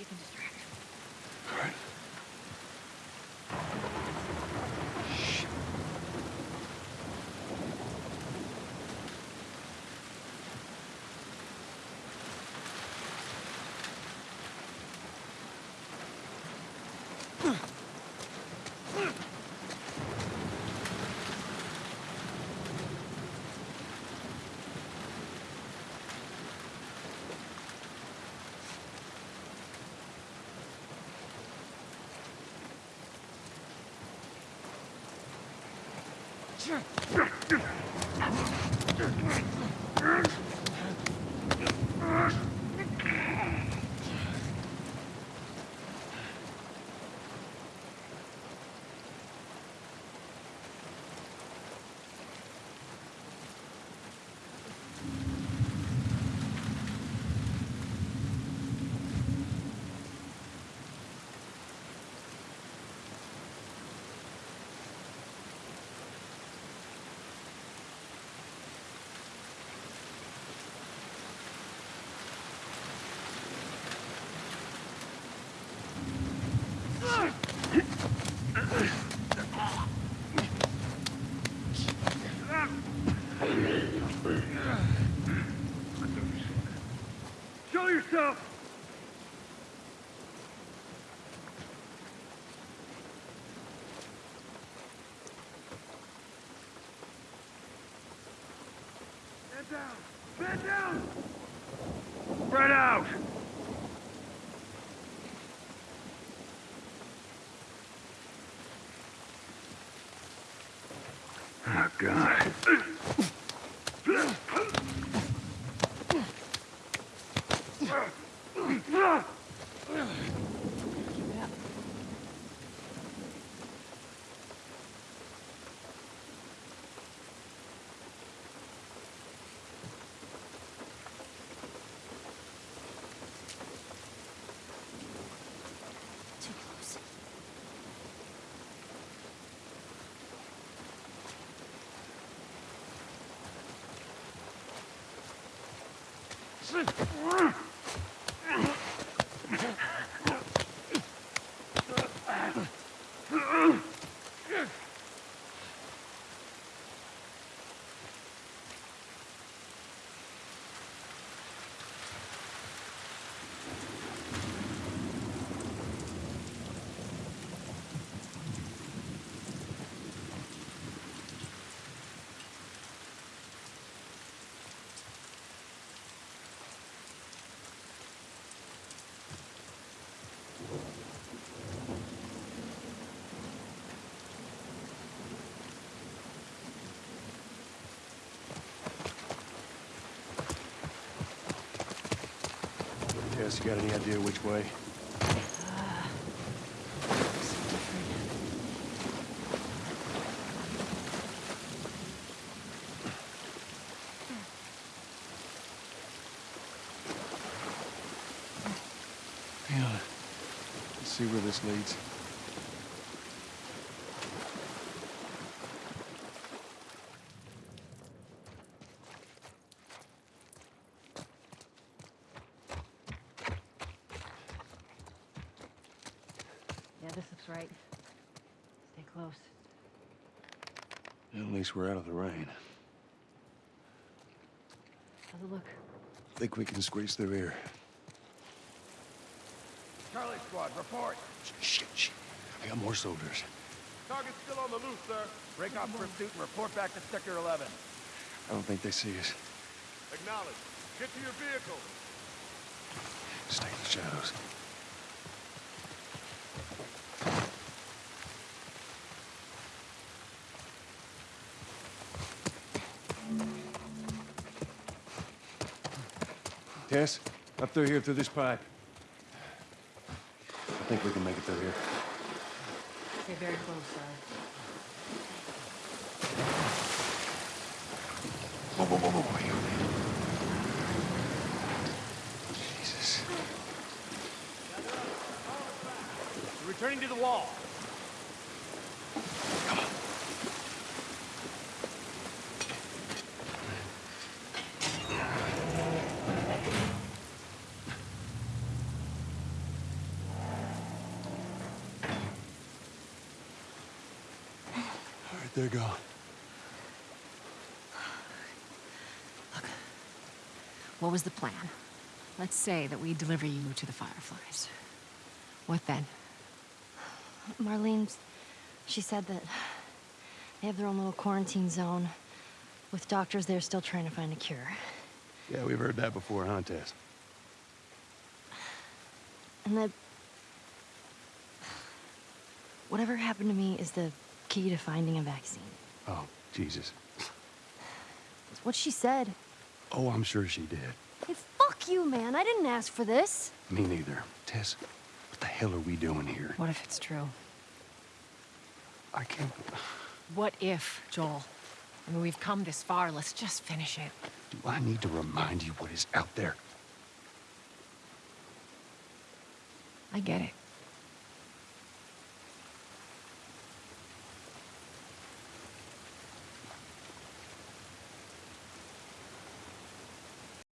You can distract Ugh! Yourself! Stand down! Stand down! Spread out! Oh, God. Keep it up. Too close. Tess, you got any idea which way? Yeah. Let's see where this leads. Yeah, this looks right. Stay close. At least we're out of the rain. How's it look? Think we can squeeze through here. Charlie Squad, report! Shit, shit. I got more soldiers. Target's still on the loose, sir. Break off pursuit and report back to Sector 11. I don't think they see us. Acknowledge. Get to your vehicle. Stay in the shadows. Tess, up through here through this pipe. I think we can make it through here. Stay very close, sir. Whoa, whoa, whoa, whoa, whoa. Jesus. Turning to the wall. Come on. All right, they're gone. Look, what was the plan? Let's say that we deliver you to the Fireflies. What then? Marlene, she said that they have their own little quarantine zone with doctors there still trying to find a cure. Yeah, we've heard that before, huh, Tess? And that whatever happened to me is the key to finding a vaccine. Oh, Jesus. It's what she said. Oh, I'm sure she did. Hey, fuck you, man. I didn't ask for this. Me neither. Tess, what the hell are we doing here? What if it's true? I can't... What if, Joel? I mean, we've come this far. Let's just finish it. Do I need to remind you what is out there? I get it.